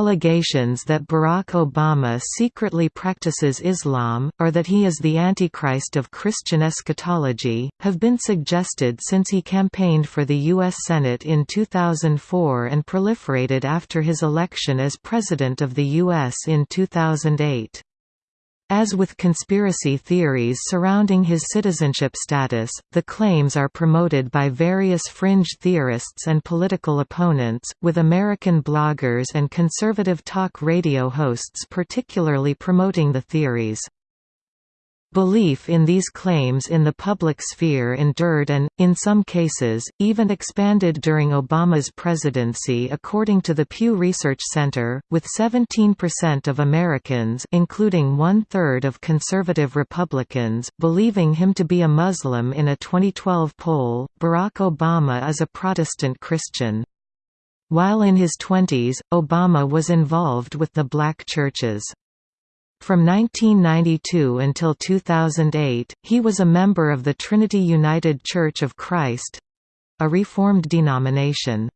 allegations that Barack Obama secretly practices Islam, or that he is the Antichrist of Christian eschatology, have been suggested since he campaigned for the U.S. Senate in 2004 and proliferated after his election as President of the U.S. in 2008. As with conspiracy theories surrounding his citizenship status, the claims are promoted by various fringe theorists and political opponents, with American bloggers and conservative talk radio hosts particularly promoting the theories. Belief in these claims in the public sphere endured and, in some cases, even expanded during Obama's presidency according to the Pew Research Center, with 17% of Americans including one-third of conservative Republicans believing him to be a Muslim in a 2012 poll. Barack Obama is a Protestant Christian. While in his 20s, Obama was involved with the black churches. From 1992 until 2008, he was a member of the Trinity United Church of Christ—a Reformed denomination.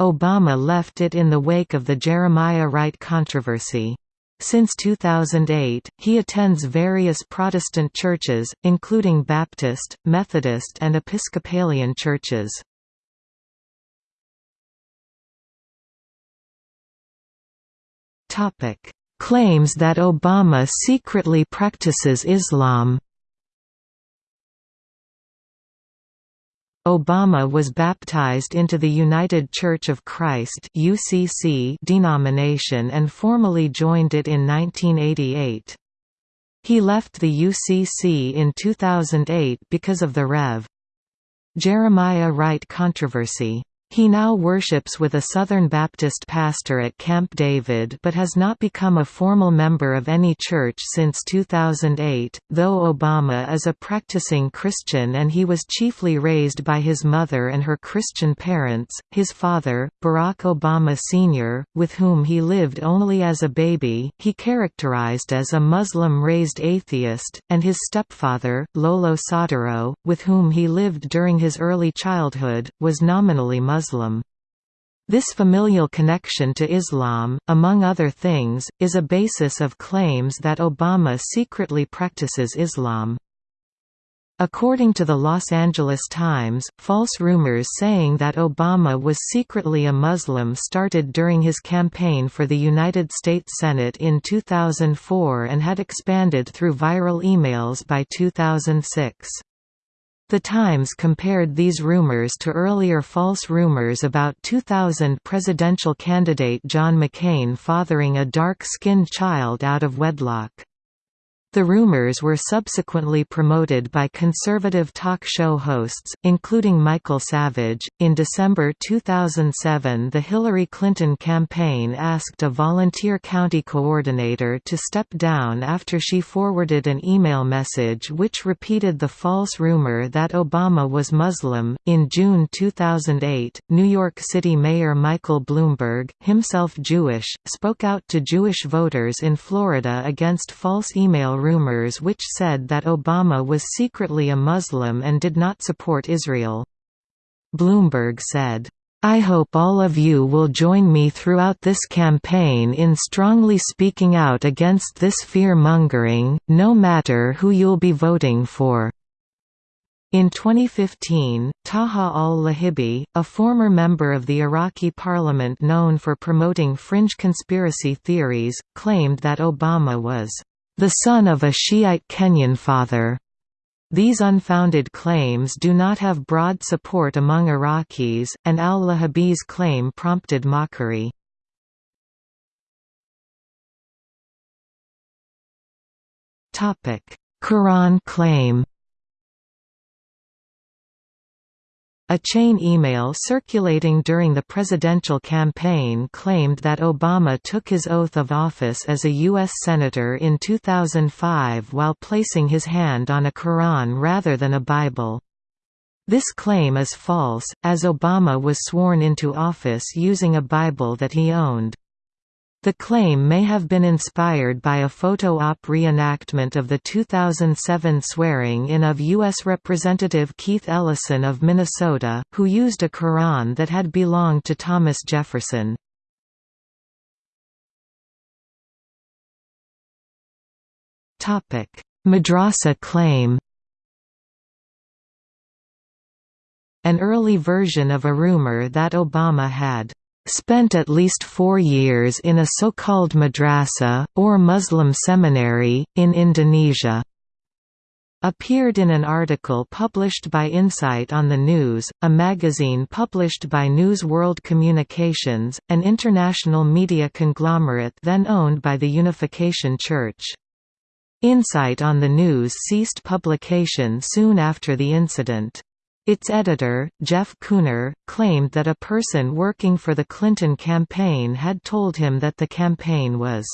Obama left it in the wake of the Jeremiah Wright controversy. Since 2008, he attends various Protestant churches, including Baptist, Methodist and Episcopalian churches. Claims that Obama secretly practices Islam. Obama was baptized into the United Church of Christ (UCC) denomination and formally joined it in 1988. He left the UCC in 2008 because of the Rev. Jeremiah Wright controversy. He now worships with a Southern Baptist pastor at Camp David but has not become a formal member of any church since 2008. Though Obama is a practicing Christian and he was chiefly raised by his mother and her Christian parents, his father, Barack Obama Sr., with whom he lived only as a baby, he characterized as a Muslim-raised atheist, and his stepfather, Lolo Soetoro, with whom he lived during his early childhood, was nominally Muslim. Muslim. This familial connection to Islam, among other things, is a basis of claims that Obama secretly practices Islam. According to the Los Angeles Times, false rumors saying that Obama was secretly a Muslim started during his campaign for the United States Senate in 2004 and had expanded through viral emails by 2006. The Times compared these rumors to earlier false rumors about 2000 presidential candidate John McCain fathering a dark-skinned child out of wedlock. The rumors were subsequently promoted by conservative talk show hosts, including Michael Savage. In December 2007, the Hillary Clinton campaign asked a volunteer county coordinator to step down after she forwarded an email message which repeated the false rumor that Obama was Muslim. In June 2008, New York City Mayor Michael Bloomberg, himself Jewish, spoke out to Jewish voters in Florida against false email rumors which said that Obama was secretly a Muslim and did not support Israel. Bloomberg said, I hope all of you will join me throughout this campaign in strongly speaking out against this fear-mongering, no matter who you'll be voting for." In 2015, Taha al-Lahibi, a former member of the Iraqi parliament known for promoting fringe conspiracy theories, claimed that Obama was the son of a Shiite Kenyan father. These unfounded claims do not have broad support among Iraqis, and al-Lahibi's claim prompted mockery. Quran claim A chain email circulating during the presidential campaign claimed that Obama took his oath of office as a U.S. Senator in 2005 while placing his hand on a Quran rather than a Bible. This claim is false, as Obama was sworn into office using a Bible that he owned. The claim may have been inspired by a photo-op reenactment of the 2007 swearing-in of U.S. Representative Keith Ellison of Minnesota, who used a Quran that had belonged to Thomas Jefferson. Madrasa claim An early version of a rumor that Obama had spent at least four years in a so-called madrasa, or Muslim seminary, in Indonesia appeared in an article published by Insight on the News, a magazine published by News World Communications, an international media conglomerate then owned by the Unification Church. Insight on the News ceased publication soon after the incident. Its editor, Jeff Kuhner, claimed that a person working for the Clinton campaign had told him that the campaign was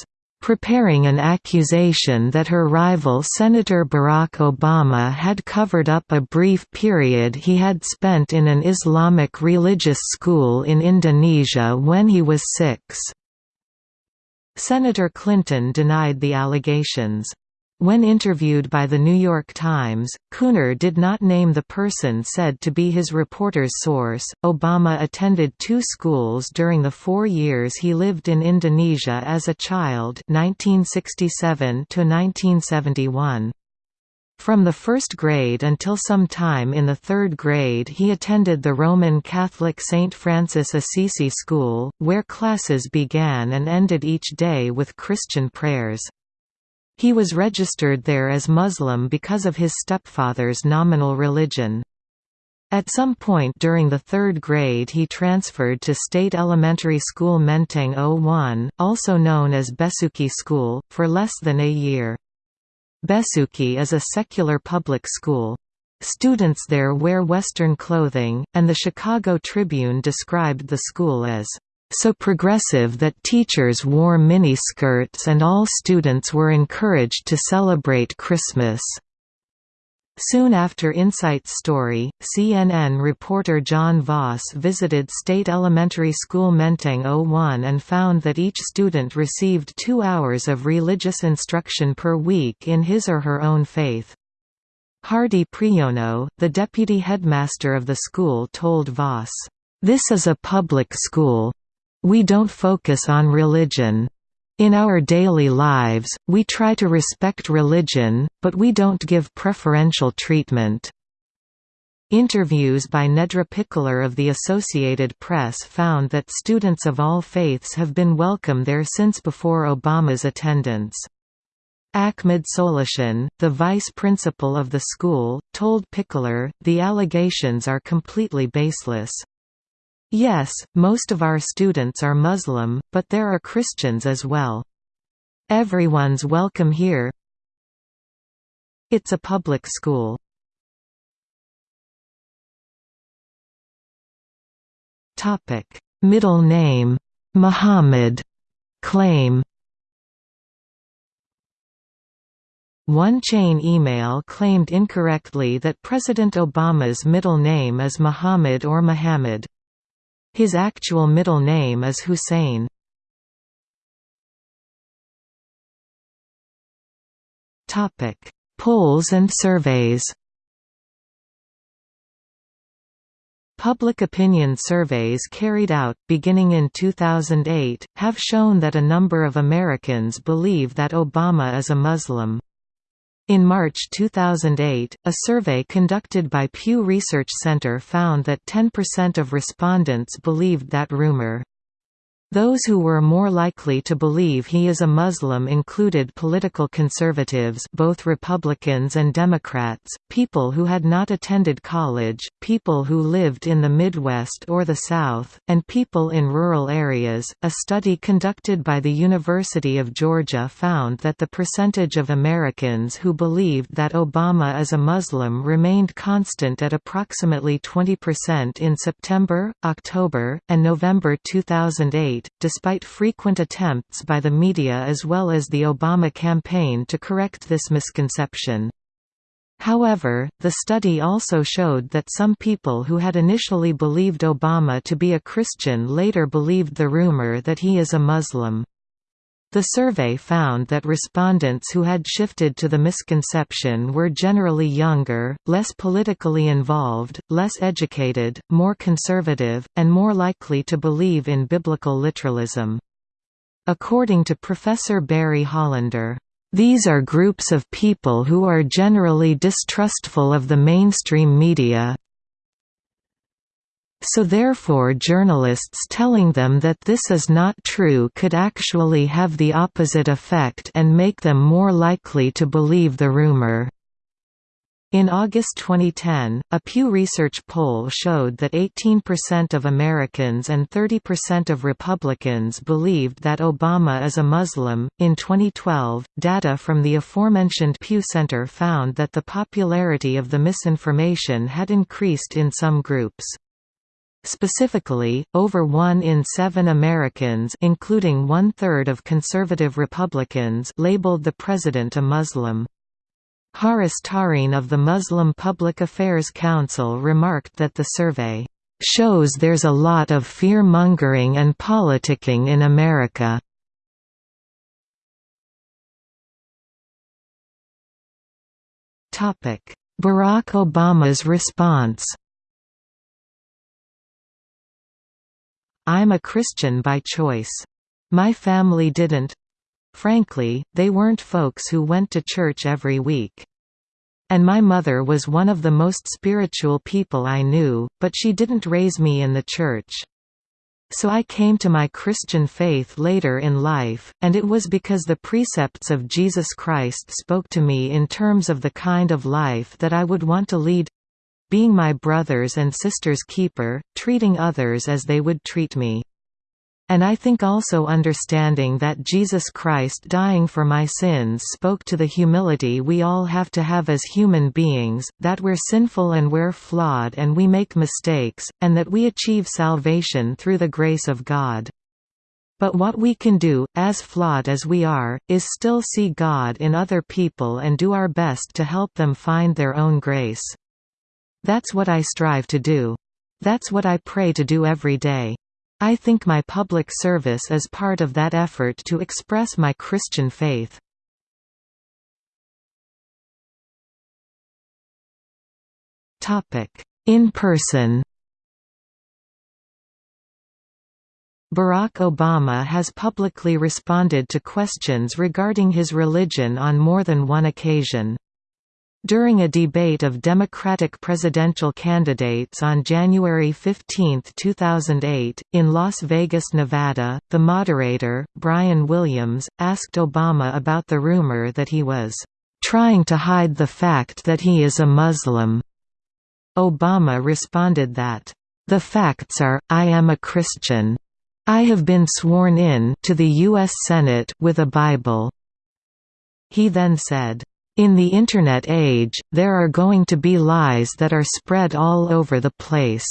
preparing an accusation that her rival Senator Barack Obama had covered up a brief period he had spent in an Islamic religious school in Indonesia when he was six. Senator Clinton denied the allegations. When interviewed by The New York Times, Kuhner did not name the person said to be his reporter's source. Obama attended two schools during the four years he lived in Indonesia as a child 1967 to 1971. From the first grade until some time in the third grade he attended the Roman Catholic St. Francis Assisi School, where classes began and ended each day with Christian prayers. He was registered there as Muslim because of his stepfather's nominal religion. At some point during the third grade he transferred to State Elementary School Menteng 01, also known as Besuki School, for less than a year. Besuki is a secular public school. Students there wear Western clothing, and the Chicago Tribune described the school as so progressive that teachers wore mini-skirts and all students were encouraged to celebrate Christmas. Soon after Insight's story, CNN reporter John Vause visited State Elementary School Menteng 01 and found that each student received two hours of religious instruction per week in his or her own faith. Hardy Priyono, the deputy headmaster of the school told Vause, "...this is a public school. We don't focus on religion. In our daily lives, we try to respect religion, but we don't give preferential treatment. Interviews by Nedra Pickler of the Associated Press found that students of all faiths have been welcome there since before Obama's attendance. Ahmed Solishan, the vice principal of the school, told Pickler, the allegations are completely baseless. Yes, most of our students are Muslim, but there are Christians as well. Everyone's welcome here. It's a public school. Topic: Middle name Muhammad claim One chain email claimed incorrectly that President Obama's middle name is Muhammad or Muhammad. His actual middle name is Hussein. Polls and surveys Public opinion surveys carried out, beginning in 2008, have shown that a number of Americans believe that Obama is a Muslim. In March 2008, a survey conducted by Pew Research Center found that 10% of respondents believed that rumor. Those who were more likely to believe he is a Muslim included political conservatives both Republicans and Democrats, people who had not attended college, people who lived in the Midwest or the South, and people in rural areas. A study conducted by the University of Georgia found that the percentage of Americans who believed that Obama is a Muslim remained constant at approximately 20% in September, October, and November 2008 despite frequent attempts by the media as well as the Obama campaign to correct this misconception. However, the study also showed that some people who had initially believed Obama to be a Christian later believed the rumor that he is a Muslim. The survey found that respondents who had shifted to the misconception were generally younger, less politically involved, less educated, more conservative, and more likely to believe in biblical literalism. According to Professor Barry Hollander, These are groups of people who are generally distrustful of the mainstream media, so therefore journalists telling them that this is not true could actually have the opposite effect and make them more likely to believe the rumor. In August 2010, a Pew Research poll showed that 18% of Americans and 30% of Republicans believed that Obama is a Muslim. In 2012, data from the aforementioned Pew Center found that the popularity of the misinformation had increased in some groups. Specifically, over one in seven Americans including one-third of conservative Republicans labeled the president a Muslim. Haris Tarin of the Muslim Public Affairs Council remarked that the survey, "...shows there's a lot of fear-mongering and politicking in America." Barack Obama's response I'm a Christian by choice. My family didn't. Frankly, they weren't folks who went to church every week. And my mother was one of the most spiritual people I knew, but she didn't raise me in the church. So I came to my Christian faith later in life, and it was because the precepts of Jesus Christ spoke to me in terms of the kind of life that I would want to lead being my brother's and sister's keeper, treating others as they would treat me. And I think also understanding that Jesus Christ dying for my sins spoke to the humility we all have to have as human beings, that we're sinful and we're flawed and we make mistakes, and that we achieve salvation through the grace of God. But what we can do, as flawed as we are, is still see God in other people and do our best to help them find their own grace. That's what I strive to do. That's what I pray to do every day. I think my public service is part of that effort to express my Christian faith. In person Barack Obama has publicly responded to questions regarding his religion on more than one occasion. During a debate of Democratic presidential candidates on January 15, 2008, in Las Vegas, Nevada, the moderator, Brian Williams, asked Obama about the rumor that he was trying to hide the fact that he is a Muslim. Obama responded that, "...the facts are, I am a Christian. I have been sworn in to the U.S. Senate with a Bible." He then said, in the Internet age, there are going to be lies that are spread all over the place.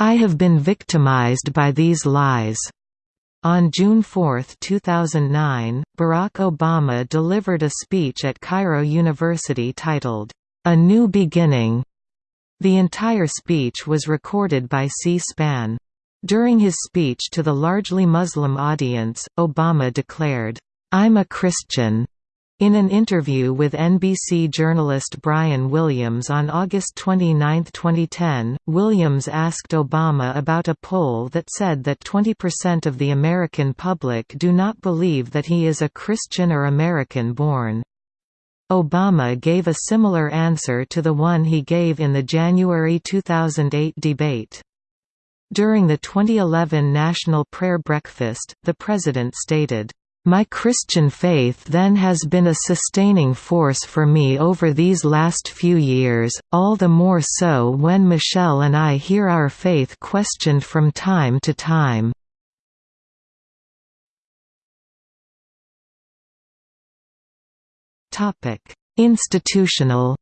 I have been victimized by these lies. On June 4, 2009, Barack Obama delivered a speech at Cairo University titled, A New Beginning. The entire speech was recorded by C-SPAN. During his speech to the largely Muslim audience, Obama declared, I'm a Christian. In an interview with NBC journalist Brian Williams on August 29, 2010, Williams asked Obama about a poll that said that 20% of the American public do not believe that he is a Christian or American-born. Obama gave a similar answer to the one he gave in the January 2008 debate. During the 2011 National Prayer Breakfast, the president stated, my Christian faith then has been a sustaining force for me over these last few years, all the more so when Michelle and I hear our faith questioned from time to time. Institutional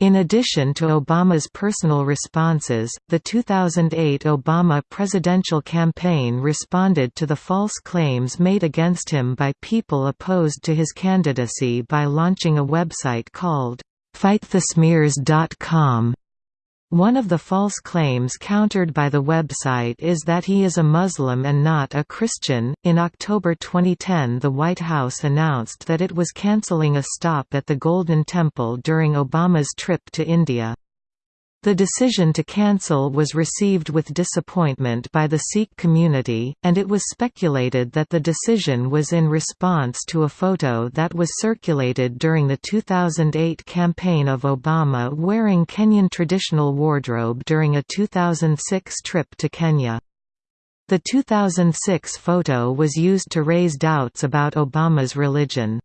In addition to Obama's personal responses, the 2008 Obama presidential campaign responded to the false claims made against him by people opposed to his candidacy by launching a website called FightTheSmears.com. One of the false claims countered by the website is that he is a Muslim and not a Christian. In October 2010, the White House announced that it was canceling a stop at the Golden Temple during Obama's trip to India. The decision to cancel was received with disappointment by the Sikh community, and it was speculated that the decision was in response to a photo that was circulated during the 2008 campaign of Obama wearing Kenyan traditional wardrobe during a 2006 trip to Kenya. The 2006 photo was used to raise doubts about Obama's religion.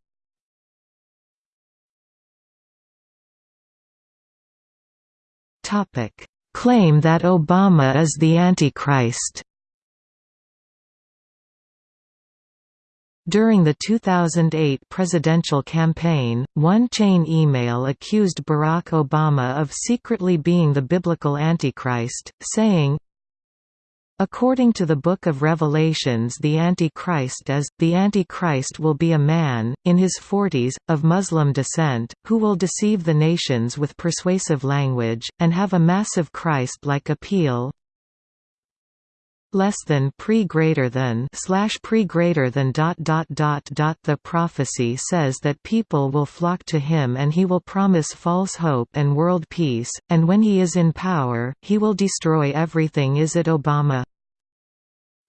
Topic: Claim that Obama is the Antichrist. During the 2008 presidential campaign, one chain email accused Barack Obama of secretly being the biblical Antichrist, saying, According to the Book of Revelations the Antichrist is, the Antichrist will be a man, in his forties, of Muslim descent, who will deceive the nations with persuasive language, and have a massive Christ-like appeal, less than pre greater than slash pre greater than dot dot dot dot the prophecy says that people will flock to him and he will promise false hope and world peace and when he is in power he will destroy everything. Is it obama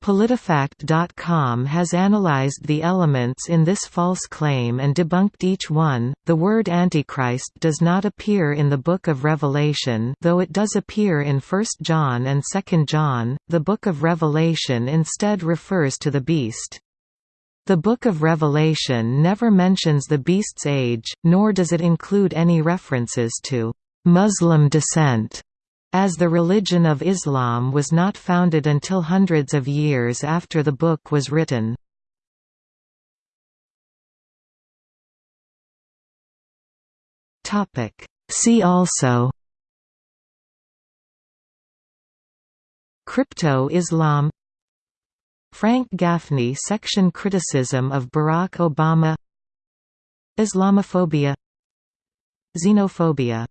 PolitiFact.com has analyzed the elements in this false claim and debunked each one. The word Antichrist does not appear in the Book of Revelation, though it does appear in 1 John and 2 John. The Book of Revelation instead refers to the beast. The Book of Revelation never mentions the beast's age, nor does it include any references to Muslim descent as the religion of Islam was not founded until hundreds of years after the book was written. See also Crypto-Islam Frank Gaffney section Criticism of Barack Obama Islamophobia Xenophobia